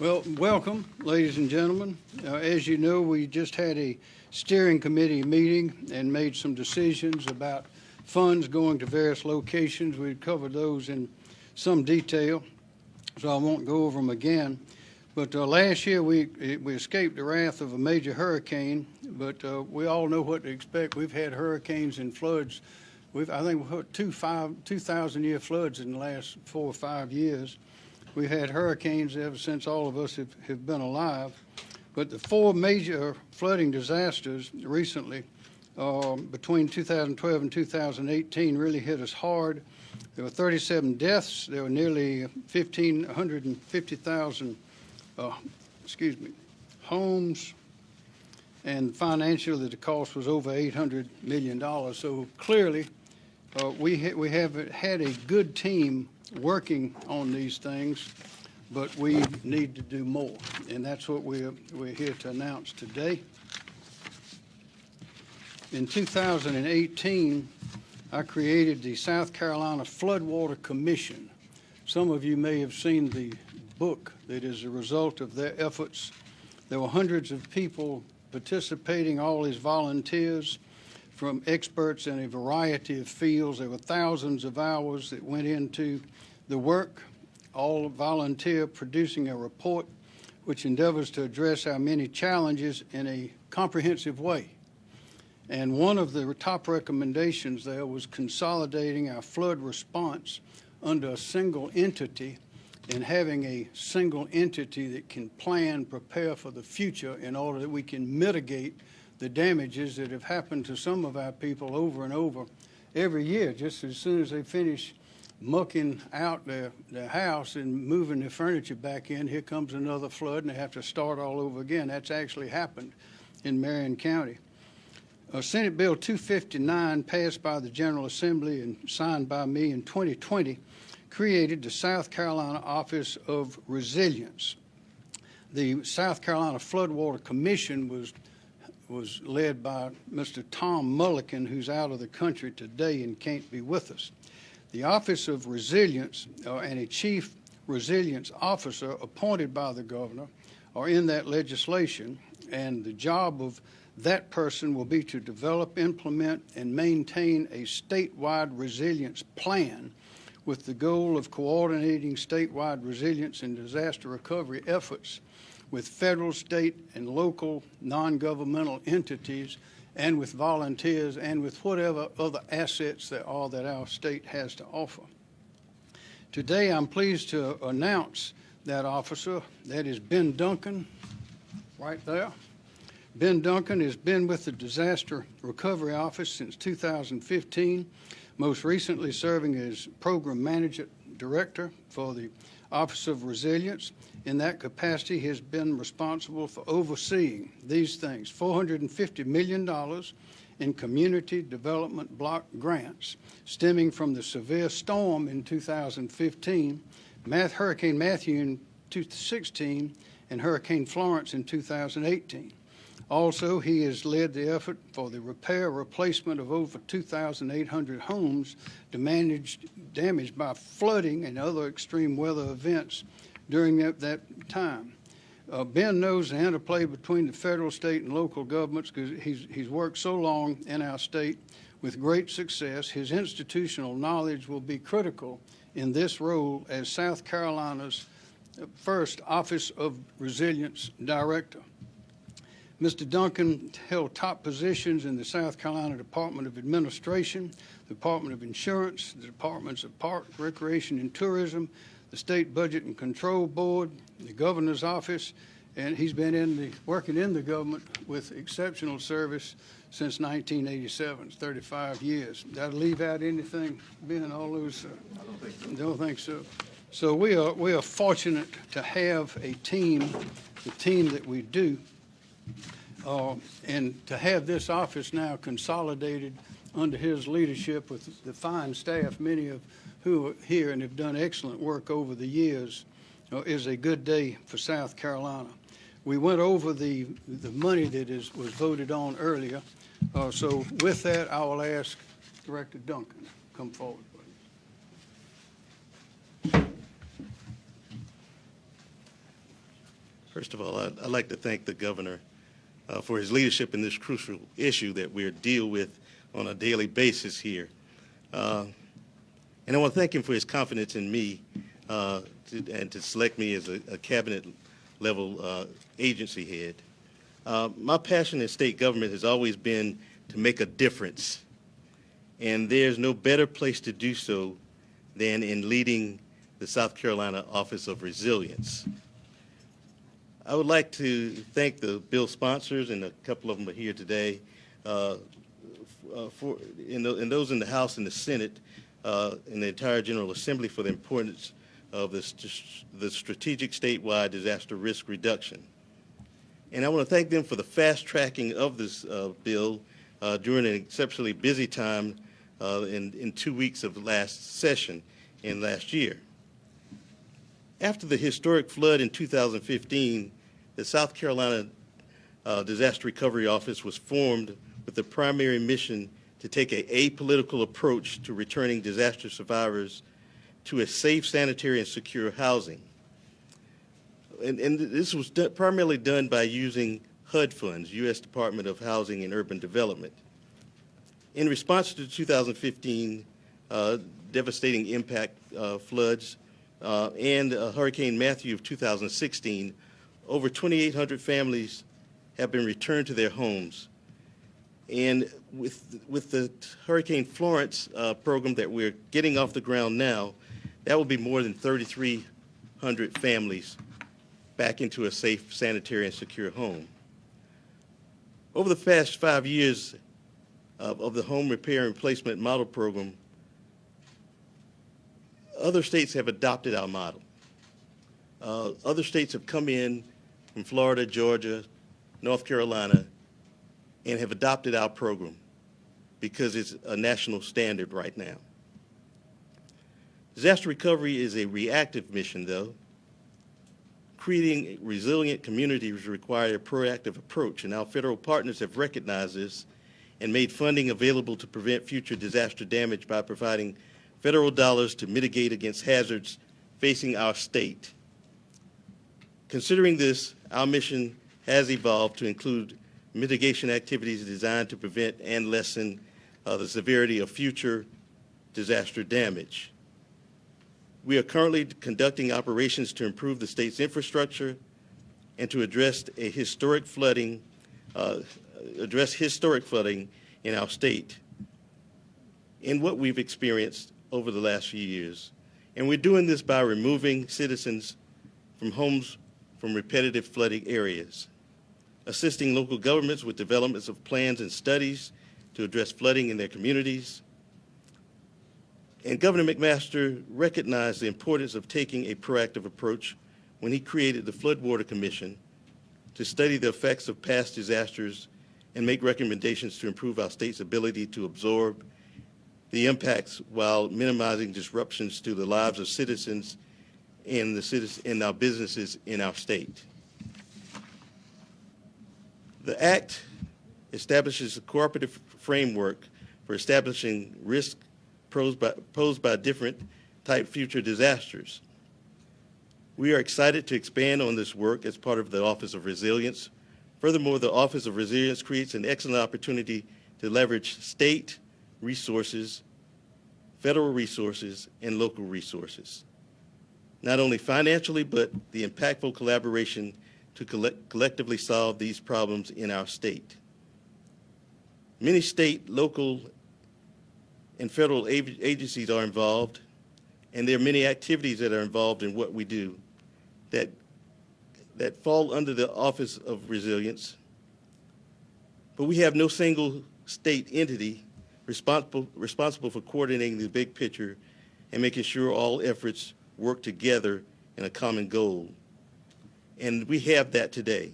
Well, welcome, ladies and gentlemen. Uh, As you know, we just had a steering committee meeting and made some decisions about funds going to various locations. We covered those in some detail, so I won't go over them again. But uh, last year, we we escaped the wrath of a major hurricane, but uh, we all know what to expect. We've had hurricanes and floods. We've, I think, we've had two 2,000-year floods in the last four or five years. We've had hurricanes ever since all of us have, have been alive. But the four major flooding disasters recently, um, between 2012 and 2018, really hit us hard. There were 37 deaths. There were nearly 1,550,000, uh, excuse me, homes. And financially, the cost was over $800 million. So clearly, uh, we, ha we have had a good team working on these things, but we need to do more. And that's what we're, we're here to announce today. In 2018, I created the South Carolina Floodwater Commission. Some of you may have seen the book that is a result of their efforts. There were hundreds of people participating, all as volunteers from experts in a variety of fields. There were thousands of hours that went into the work, all volunteer producing a report which endeavors to address our many challenges in a comprehensive way. And one of the top recommendations there was consolidating our flood response under a single entity and having a single entity that can plan, prepare for the future in order that we can mitigate the damages that have happened to some of our people over and over every year, just as soon as they finish mucking out their, house and moving their furniture back in, here comes another flood and they have to start all over again. That's actually happened in Marion County. Uh, Senate Bill 259, passed by the General Assembly and signed by me in 2020, created the South Carolina Office of Resilience. The South Carolina Floodwater Commission was was led by Mr. Tom Mullikin, who's out of the country today and can't be with us. The Office of Resilience uh, and a Chief Resilience Officer appointed by the governor are in that legislation, and the job of that person will be to develop, implement, and maintain a statewide resilience plan with the goal of coordinating statewide resilience and disaster recovery efforts with federal, state, and local non-governmental entities and with volunteers and with whatever other assets there are that our state has to offer. Today, I'm pleased to announce that officer. That is Ben Duncan, right there. Ben Duncan has been with the Disaster Recovery Office since 2015, most recently serving as Program Manager Director for the Office of Resilience. In that capacity, he has been responsible for overseeing these things, $450 million in community development block grants stemming from the severe storm in 2015, Math, Hurricane Matthew in 2016, and Hurricane Florence in 2018. Also, he has led the effort for the repair replacement of over 2,800 homes damaged, damaged by flooding and other extreme weather events during that, that time. Uh, ben knows the interplay between the federal, state, and local governments because he's, he's worked so long in our state with great success. His institutional knowledge will be critical in this role as South Carolina's first Office of Resilience Director. Mr. Duncan held top positions in the South Carolina Department of Administration, the Department of Insurance, the Departments of Park, Recreation, and Tourism, the State Budget and Control Board, the Governor's Office, and he's been in the, working in the government with exceptional service since 1987, 35 years. Did I leave out anything, Ben, all those? Uh, I don't think so. Don't think so. So we are, we are fortunate to have a team, the team that we do, uh, and to have this office now consolidated under his leadership with the fine staff, many of who are here and have done excellent work over the years, uh, is a good day for South Carolina. We went over the, the money that is, was voted on earlier. Uh, so with that, I will ask Director Duncan to come forward. First of all, I'd, I'd like to thank the governor uh, for his leadership in this crucial issue that we deal with on a daily basis here. Uh, and I want to thank him for his confidence in me uh, to, and to select me as a, a cabinet level uh, agency head. Uh, my passion in state government has always been to make a difference. And there's no better place to do so than in leading the South Carolina Office of Resilience. I would like to thank the bill sponsors, and a couple of them are here today, uh, uh, for, and, and, those in the House and the Senate, uh, and the entire General Assembly for the importance of this, the strategic statewide disaster risk reduction. And I want to thank them for the fast tracking of this uh, bill uh, during an exceptionally busy time in, in two weeks of last session in last year. After the historic flood in 2015, the South Carolina uh, Disaster Recovery Office was formed with the primary mission to take an apolitical approach to returning disaster survivors to a safe, sanitary, and secure housing. And, and this was do primarily done by using HUD funds, U.S. Department of Housing and Urban Development. In response to the 2015 uh, devastating impact uh, floods uh, and uh, Hurricane Matthew of 2016, over 2,800 families have been returned to their homes. And with, with the Hurricane Florence uh, program that we're getting off the ground now, that will be more than 3,300 families back into a safe, sanitary, and secure home. Over the past five years of, of the home repair and replacement model program, other states have adopted our model. Uh, other states have come in from Florida, Georgia, North Carolina, and have adopted our program because it's a national standard right now. Disaster recovery is a reactive mission, though. Creating resilient communities require a proactive approach, and our federal partners have recognized this and made funding available to prevent future disaster damage by providing federal dollars to mitigate against hazards facing our state. Considering this, our mission has evolved to include mitigation activities designed to prevent and lessen uh, the severity of future disaster damage. We are currently conducting operations to improve the state's infrastructure and to address a historic flooding, uh, address historic flooding in our state in what we've experienced over the last few years. And we're doing this by removing citizens from homes from repetitive flooding areas, assisting local governments with developments of plans and studies to address flooding in their communities, and Governor McMaster recognized the importance of taking a proactive approach when he created the Floodwater Commission to study the effects of past disasters and make recommendations to improve our state's ability to absorb the impacts while minimizing disruptions to the lives of citizens and the citizens and our businesses in our state. The Act establishes a cooperative framework for establishing risk posed by, posed by different type future disasters. We are excited to expand on this work as part of the Office of Resilience. Furthermore, the Office of Resilience creates an excellent opportunity to leverage state resources, federal resources, and local resources. Not only financially, but the impactful collaboration to collect collectively solve these problems in our state. Many state, local, and federal agencies are involved, and there are many activities that are involved in what we do that, that fall under the Office of Resilience. But we have no single state entity responsible, responsible for coordinating the big picture and making sure all efforts work together in a common goal. And we have that today.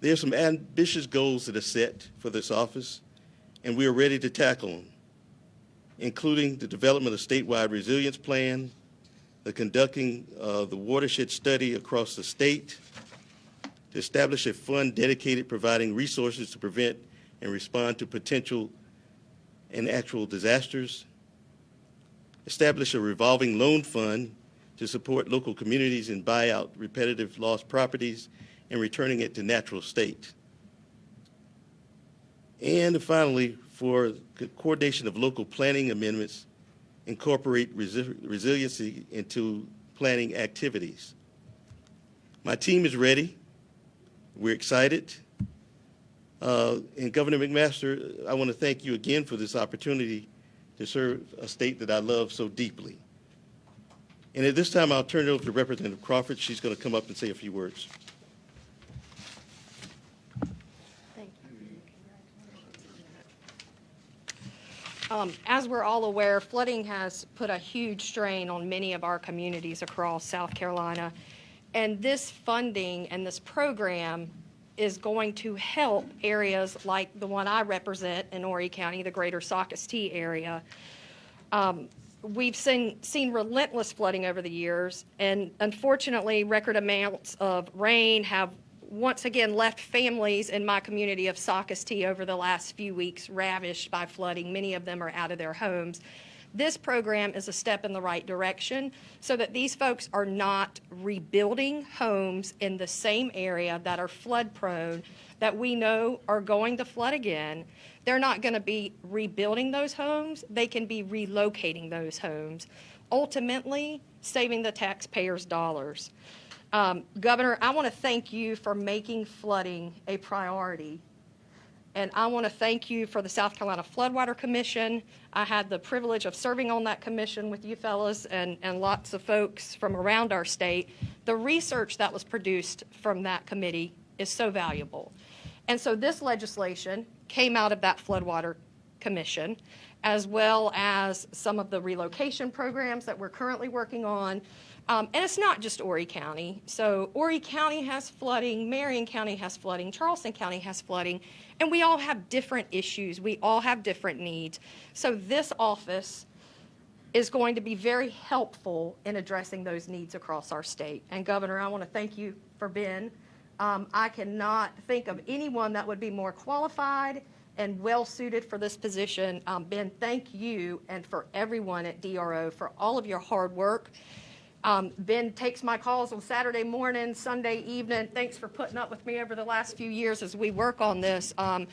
There are some ambitious goals that are set for this office and we are ready to tackle them, including the development of a statewide resilience plan, the conducting of the watershed study across the state, to establish a fund dedicated providing resources to prevent and respond to potential and actual disasters, establish a revolving loan fund to support local communities in buy out repetitive lost properties and returning it to natural state. And finally, for co- coordination of local planning amendments, incorporate resi- resiliency into planning activities. My team is ready. We're excited. Uh, And Governor McMaster, I want to thank you again for this opportunity to serve a state that I love so deeply. And at this time, I'll turn it over to Representative Crawford. She's going to come up and say a few words. Thank you. Um, As we're all aware, flooding has put a huge strain on many of our communities across South Carolina. And this funding and this program is going to help areas like the one I represent in Horry County, the greater Socastee area. Um, We've seen, seen relentless flooding over the years, and unfortunately, record amounts of rain have once again left families in my community of Socastee over the last few weeks ravished by flooding. Many of them are out of their homes. This program is a step in the right direction so that these folks are not rebuilding homes in the same area that are flood prone that we know are going to flood again. They're not going to be rebuilding those homes, they can be relocating those homes, ultimately saving the taxpayers' dollars. Um, Governor, I want to thank you for making flooding a priority and I want to thank you for the South Carolina Floodwater Commission. I had the privilege of serving on that commission with you fellas and, and lots of folks from around our state. The research that was produced from that committee is so valuable. And so this legislation came out of that Floodwater Commission, as well as some of the relocation programs that we're currently working on. Um, and it's not just Horry County. So Horry County has flooding, Marion County has flooding, Charleston County has flooding, and we all have different issues. We all have different needs. So this office is going to be very helpful in addressing those needs across our state. And Governor, I want to thank you for Ben. Um, I cannot think of anyone that would be more qualified and well-suited for this position. Um, Ben, thank you and for everyone at DRO for all of your hard work. Um, Ben takes my calls on Saturday morning, Sunday evening. Thanks for putting up with me over the last few years as we work on this. Um,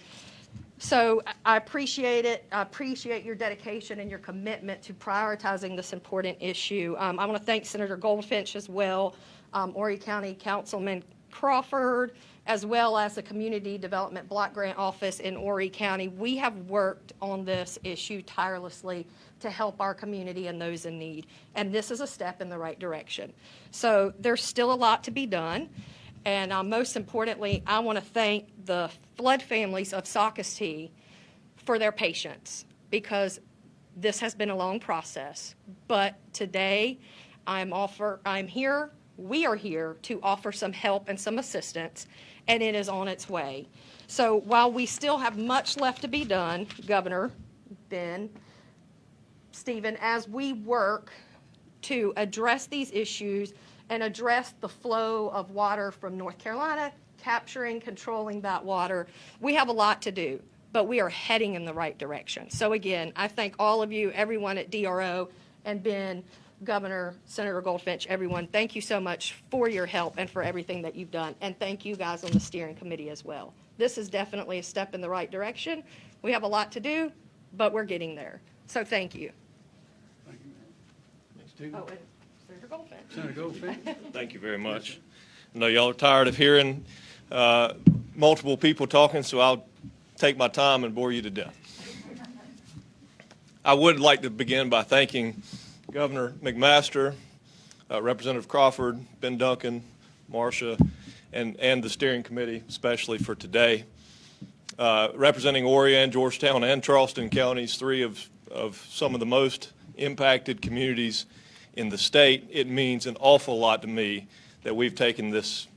so I- appreciate it. I appreciate your dedication and your commitment to prioritizing this important issue. Um, I want to thank Senator Goldfinch as well, um, Horry County Councilman Crawford, as well as the Community Development Block Grant Office in Horry County. We have worked on this issue tirelessly to help our community and those in need, and this is a step in the right direction. So there's still a lot to be done. And uh, most importantly, I want to thank the flood families of Socastee for their patience because this has been a long process. But today, I'm offer, I'm here, we are here to offer some help and some assistance, and it is on its way. So while we still have much left to be done, Governor, Ben, Stephen, as we work to address these issues and address the flow of water from North Carolina, capturing, controlling that water. We have a lot to do, but we are heading in the right direction. So again, I thank all of you, everyone at DRO, and Ben, Governor, Senator Goldfinch, everyone. Thank you so much for your help and for everything that you've done. And thank you guys on the steering committee as well. This is definitely a step in the right direction. We have a lot to do, but we're getting there. So thank you. Thank you, Oh, and Senator Goldfinch. Senator Goldfinch? Thank you very much. I know y'all are tired of hearing uh, multiple people talking, so I'll take my time and bore you to death. I would like to begin by thanking Governor McMaster, uh, Representative Crawford, Ben Duncan, Marcia, and, and the steering committee especially for today. Uh, Representing Horry and Georgetown and Charleston counties, three of, of some of the most impacted communities in the state, it means an awful lot to me that we've taken this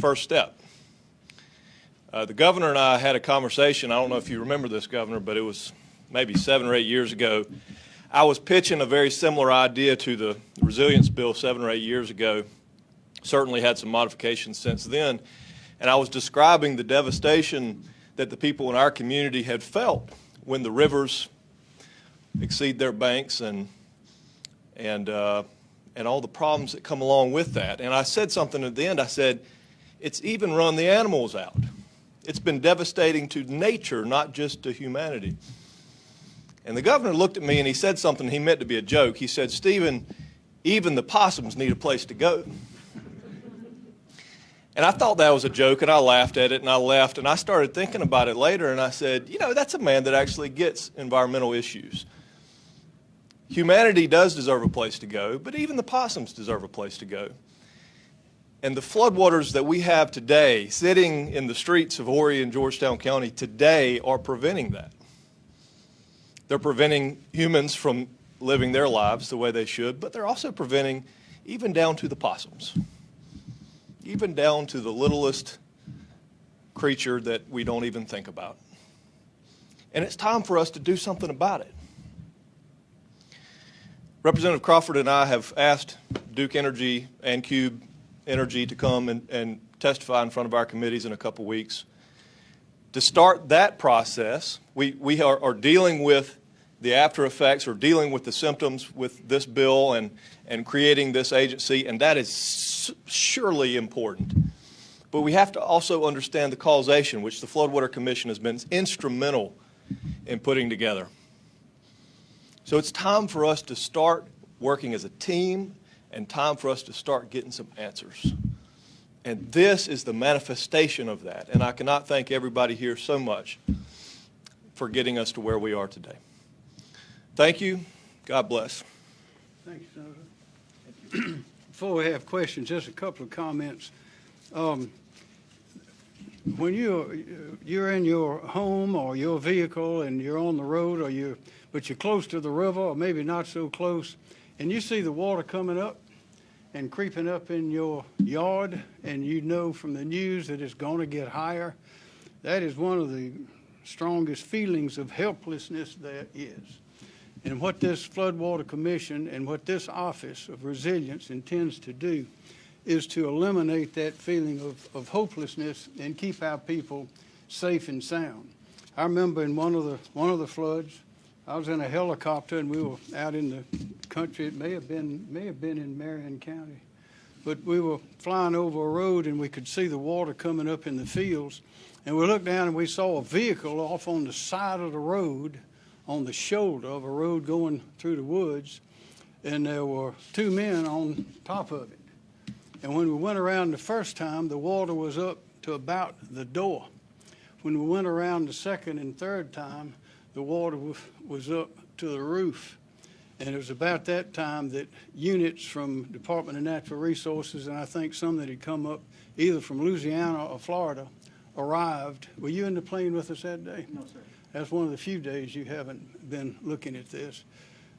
first step. Uh, the governor and I had a conversation. I don't know if you remember this, Governor, but it was maybe seven or eight years ago. I was pitching a very similar idea to the resilience bill seven or eight years ago. Certainly had some modifications since then. And I was describing the devastation that the people in our community had felt when the rivers exceed their banks and and uh, and all the problems that come along with that. And I said something at the end. I said, it's even run the animals out. It's been devastating to nature, not just to humanity. And the governor looked at me and he said something he meant to be a joke. He said, Stephen, even the possums need a place to go. And I thought that was a joke and I laughed at it and I left and I started thinking about it later and I said, you know, that's a man that actually gets environmental issues. Humanity does deserve a place to go, but even the possums deserve a place to go. And the floodwaters that we have today sitting in the streets of Horry and Georgetown County today are preventing that. They're preventing humans from living their lives the way they should, but they're also preventing even down to the possums, even down to the littlest creature that we don't even think about. And it's time for us to do something about it. Representative Crawford and I have asked Duke Energy and Cube Energy to come and, and testify in front of our committees in a couple weeks. To start that process, we, we are, are dealing with the after effects or dealing with the symptoms with this bill and, and creating this agency, and that is surely important. But we have to also understand the causation, which the Floodwater Commission has been instrumental in putting together. So it's time for us to start working as a team and time for us to start getting some answers. And this is the manifestation of that. And I cannot thank everybody here so much for getting us to where we are today. Thank you. God bless. Thank you, Senator. Before we have questions, just a couple of comments. Um, When you're, you're in your home or your vehicle and you're on the road or you, but you're close to the river or maybe not so close, and you see the water coming up and creeping up in your yard, and you know from the news that it's going to get higher, that is one of the strongest feelings of helplessness there is. And what this Floodwater Commission and what this Office of Resilience intends to do is to eliminate that feeling of, of hopelessness and keep our people safe and sound. I remember in one of the, one of the floods, I was in a helicopter and we were out in the country. It may have been, may have been in Marion County. But we were flying over a road and we could see the water coming up in the fields. And we looked down and we saw a vehicle off on the side of the road, on the shoulder of a road going through the woods. And there were two men on top of it. And when we went around the first time, the water was up to about the door. When we went around the second and third time, the water was, was up to the roof. And it was about that time that units from Department of Natural Resources, and I think some that had come up either from Louisiana or Florida, arrived. Were you in the plane with us that day? No, sir. That's one of the few days you haven't been looking at this.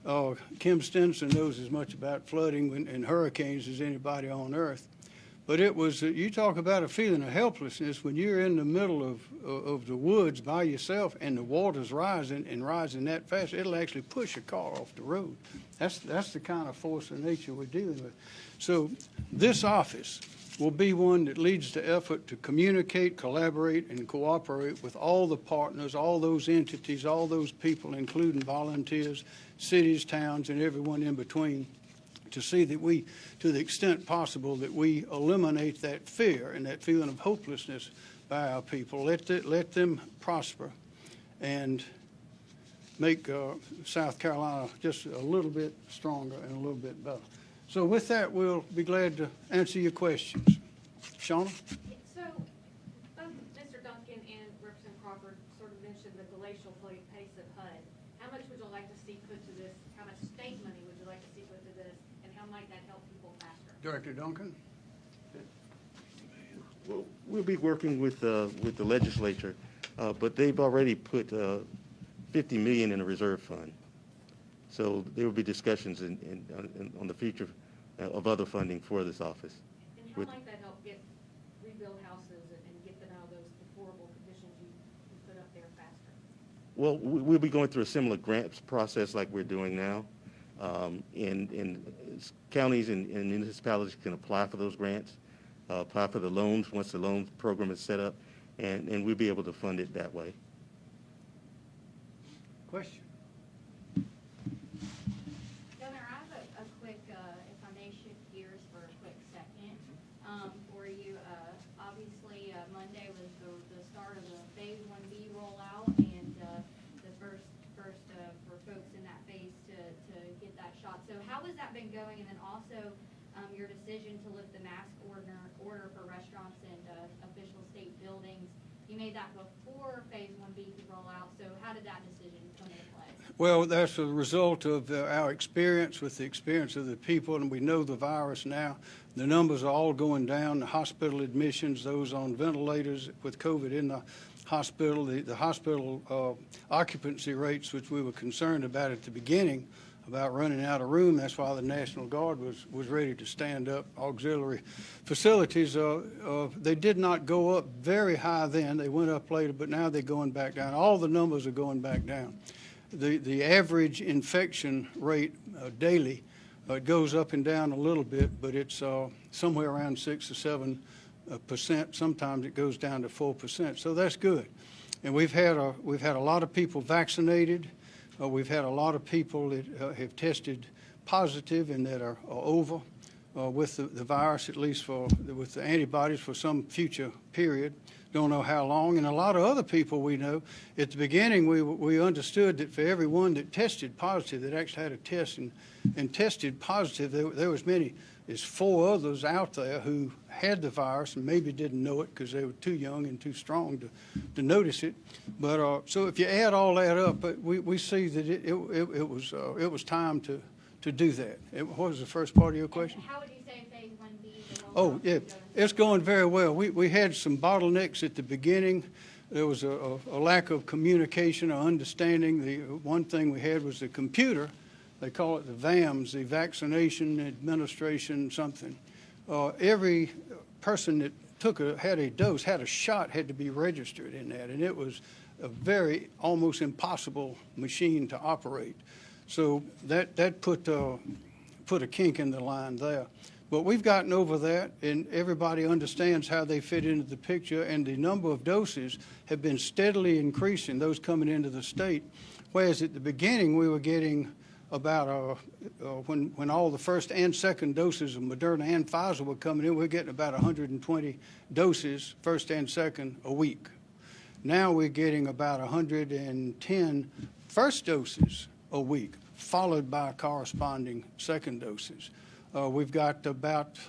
Uh, Kim Stenson knows as much about flooding and hurricanes as anybody on earth. But it was, uh, you talk about a feeling of helplessness when you're in the middle of, of the woods by yourself and the water's rising and rising that fast, it'll actually push a car off the road. That's, that's the kind of force of nature we're dealing with. So this office will be one that leads the effort to communicate, collaborate, and cooperate with all the partners, all those entities, all those people, including volunteers, cities, towns, and everyone in between to see that we, to the extent possible, that we eliminate that fear and that feeling of hopelessness by our people. Let, the, let them prosper and make uh, South Carolina just a little bit stronger and a little bit better. So with that, we'll be glad to answer your questions. Shauna? So, both Mr. Duncan and Representative Crawford sort of mentioned the glacial pace of HUD. How much would you like to see put to this? How much state money would you like to see put to this? And how might that help people faster? Director Duncan? Well, We'll be working with, uh, with the legislature, uh, but they've already put uh, 50 million in a reserve fund. So there will be discussions in, in, on- on the future uh, of other funding for this office. And how With- might that help get, rebuild houses and and get them out of those deplorable conditions you, you put up there faster? Well, we- we'll be going through a similar grants process like we're doing now. Um, And, and counties and and municipalities can apply for those grants, uh, apply for the loans once the loan program is set up, and, and we'll be able to fund it that way. Question? Governor, I have a, a quick, uh, if I may been going, and then also, um, your decision to lift the mask order, order for restaurants and, uh, official state buildings. You made that before phase one B could roll out, so how did that decision come into play? Well, that's a result of uh, our experience with the experience of the people, and we know the virus now. The numbers are all going down, the hospital admissions, those on ventilators with COVID in the hospital, the, the hospital uh, occupancy rates, which we were concerned about at the beginning, about running out of room. That's why the National Guard was, was ready to stand up auxiliary facilities. Uh, uh, they did not go up very high then. They went up later, but now they're going back down. All the numbers are going back down. The, the average infection rate uh, daily uh, goes up and down a little bit, but it's uh, somewhere around six or seven uh, percent. Sometimes it goes down to four percent. So that's good. And we've had a, we've had a lot of people vaccinated. Uh, we've had a lot of people that uh, have tested positive and that are, are over uh, with the, the virus, at least for with the antibodies for some future period. Don't know how long. And a lot of other people we know. At the beginning, we we understood that for everyone that tested positive, that actually had a test and, and tested positive, there, there was many. There's four others out there who had the virus and maybe didn't know it because they were too young and too strong to, to notice it. But uh, so if you add all that up, we, we see that it, it, it, was uh, it was time to, to do that. It, what was the first part of your question? And how would you say phase one B. Oh, yeah, it's going very well. We, we had some bottlenecks at the beginning. There was a, a, a lack of communication or understanding. The one thing we had was the computer. They call it the VAMS, the Vaccination Administration something. Uh, every person that took a, had a dose, had a shot, had to be registered in that, and it was a very, almost impossible machine to operate. So that, that put, uh, put a kink in the line there. But we've gotten over that, and everybody understands how they fit into the picture, and the number of doses have been steadily increasing, those coming into the state. Whereas at the beginning, we were getting about, uh, uh, when, when all the first and second doses of Moderna and Pfizer were coming in, we we're getting about 120 doses, first and second, a week. Now we're getting about 110 first doses a week, followed by corresponding second doses. Uh, we've got about,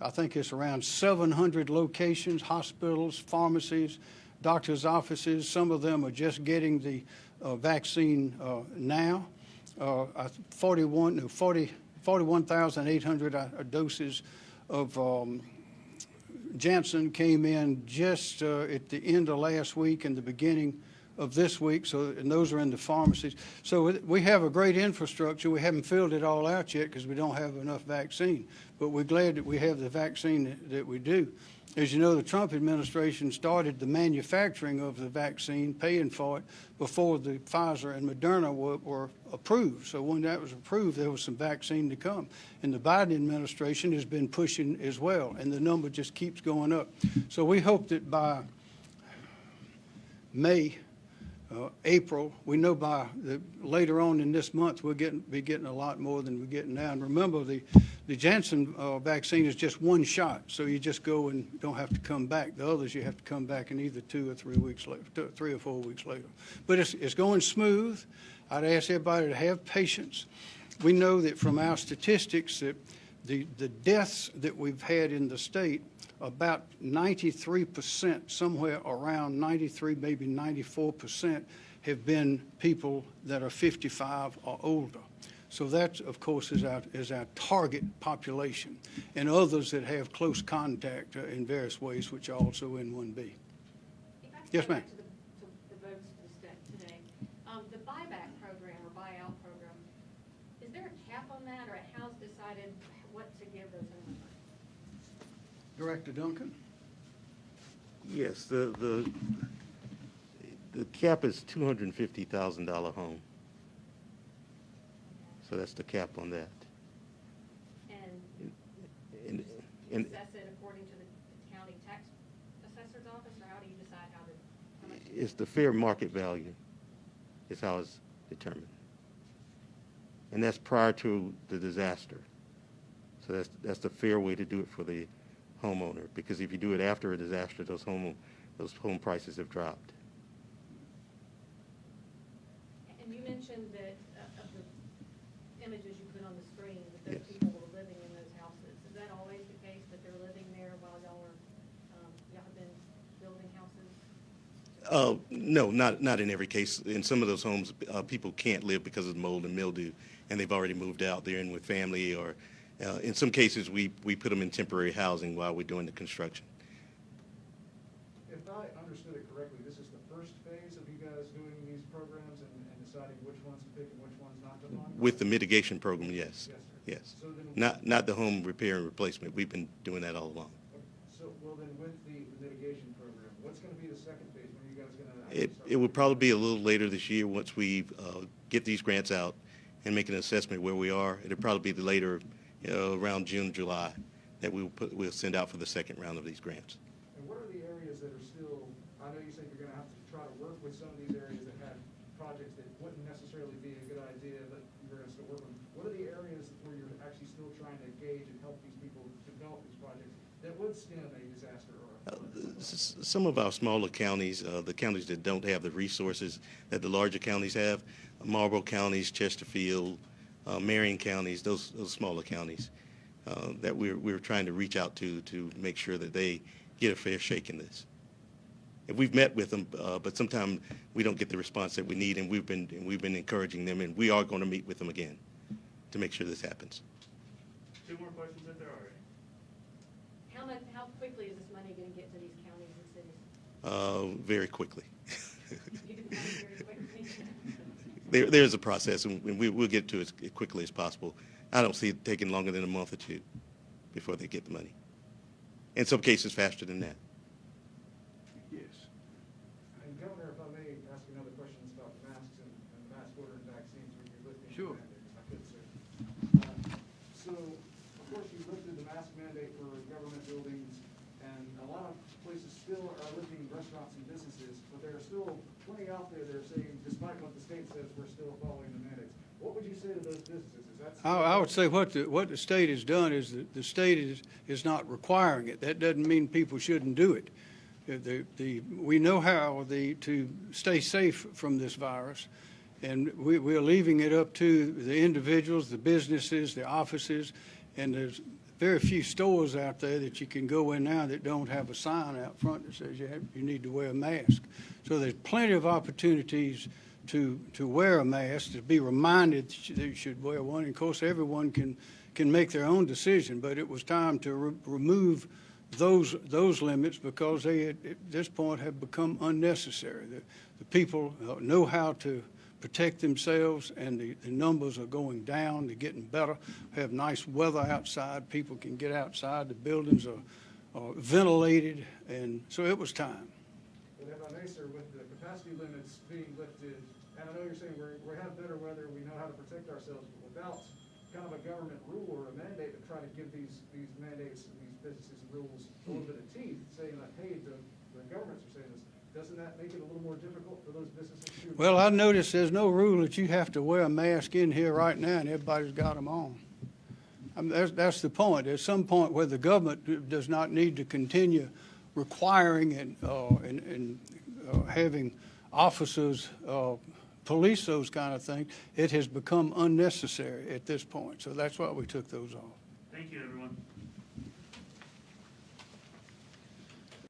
I think it's around 700 locations, hospitals, pharmacies, doctors' offices. Some of them are just getting the uh, vaccine uh, now. Uh, 41, no, 40, 41,800 uh, doses of um, Janssen came in just uh, at the end of last week and the beginning of this week, so, and those are in the pharmacies. So we have a great infrastructure. We haven't filled it all out yet because we don't have enough vaccine, but we're glad that we have the vaccine that, that we do. As you know, the Trump administration started the manufacturing of the vaccine, paying for it, before the Pfizer and Moderna were, were approved. So when that was approved, there was some vaccine to come. And the Biden administration has been pushing as well, and the number just keeps going up. So we hope that by May, uh, April, we know by the, later on in this month, we'll getting, be getting a lot more than we're getting now. And remember, the, the Janssen uh, vaccine is just one shot, so you just go and don't have to come back. The others, you have to come back in either two or three weeks later, two, three or four weeks later. But it's, it's going smooth. I'd ask everybody to have patience. We know that from our statistics that the, the deaths that we've had in the state, about 93%, somewhere around 93, maybe 94%, have been people that are 55 or older. So that, of course, is our, is our target population, and others that have close contact in various ways, which are also in 1B. If I could Yes, ma'am. back to the, to the votes to st- today, um, the buyback program or buyout program, is there a cap on that, or how's decided what to give those homeowners? Director Duncan? Yes, the, the, the cap is two hundred and fifty thousand dollar home. So that's the cap on that. And And, and assess it according to the county tax assessor's office, or how do you decide how to, how it's the fair market value is how it's determined. And that's prior to the disaster. So that's, that's the fair way to do it for the homeowner, because if you do it after a disaster, those home, those home prices have dropped. And you mentioned that, uh, of the images you put on the screen that those Yes. people were living in those houses. Is that always the case, that they're living there while y'all are, um, y'all have been building houses? Uh, no, not, not in every case. In some of those homes, uh, people can't live because of mold and mildew, and they've already moved out. They're in with family, or uh, in some cases, we, we put them in temporary housing while we're doing the construction. If I understood it correctly, this is the first phase of you guys doing these programs and, and deciding which ones to pick and which ones not to fund? With the mitigation program, yes, Yes, sir. yes. So then- Not, not the home repair and replacement. We've been doing that all along. So, well then, with the mitigation program, what's gonna be the second phase? When are you guys gonna? It, it will probably be a little later this year, once we uh, get these grants out and make an assessment where we are. It'll probably be the later, you know, around June, July, that we'll put, we'll send out for the second round of these grants. And what are the areas that are still, I know you said you're gonna have to try to work with some of these areas that have projects that wouldn't necessarily be a good idea, but you're gonna still work with. What are the areas where you're actually still trying to engage and help these people develop these projects that would stem a disaster or? a Uh, Some of our smaller counties, uh, the counties that don't have the resources that the larger counties have, Marlboro counties, Chesterfield, uh, Marion counties, those, those smaller counties, uh, that we're, we're trying to reach out to, to make sure that they get a fair shake in this. And we've met with them, uh, but sometimes we don't get the response that we need, and we've been, and we've been encouraging them, and we are going to meet with them again to make sure this happens. Two more questions if there are any. How much, how quickly is this money gonna get to these counties and cities? Uh, very quickly. You can tell me very quickly. There, there's a process, and we, we'll get to it as quickly as possible. I don't see it taking longer than a month or two before they get the money. In some cases, faster than that. Yes. And Governor, if I may ask you another question about masks and, and mask order and vaccines, with your lifting. Sure. mandate, if I could, sir. Um, So, of course, you lifted the mask mandate for government buildings, and a lot of places still are lifting restaurants and businesses, but there are still plenty out there that are saying, despite what the state says, we're still following the mandates. What would you say to those businesses? Is that? I, I would say what the, what the state has done is that the state is, is not requiring it. That doesn't mean people shouldn't do it. The, the, we know how the, to stay safe from this virus, and we, we're leaving it up to the individuals, the businesses, the offices, and there's very few stores out there that you can go in now that don't have a sign out front that says you have, you need to wear a mask. So there's plenty of opportunities to, to wear a mask, to be reminded that you- that you should wear one. And of course, everyone can, can make their own decision, but it was time to re- remove those, those limits because they, at at this point, have become unnecessary. The, the people uh, know how to protect themselves, and the, the numbers are going down, they're getting better. We have nice weather outside, people can get outside, the buildings are, are ventilated, and so it was time. But if I may, sir, with the capacity limits being lifted, and I know you're saying we have better weather, we know how to protect ourselves, but without kind of a government rule or a mandate to try to give these, these mandates and these businesses and rules a little bit of teeth, saying that, hey, the, the governments are saying this, doesn't that make it a little more difficult for those businesses to? Well, I noticed there's no rule that you have to wear a mask in here right now, and everybody's got them on. I mean, that's, that's the point. There's some point where the government does not need to continue requiring and, uh, and, and uh, having officers, uh, police those kind of things. It has become unnecessary at this point, so that's why we took those off. Thank you, everyone.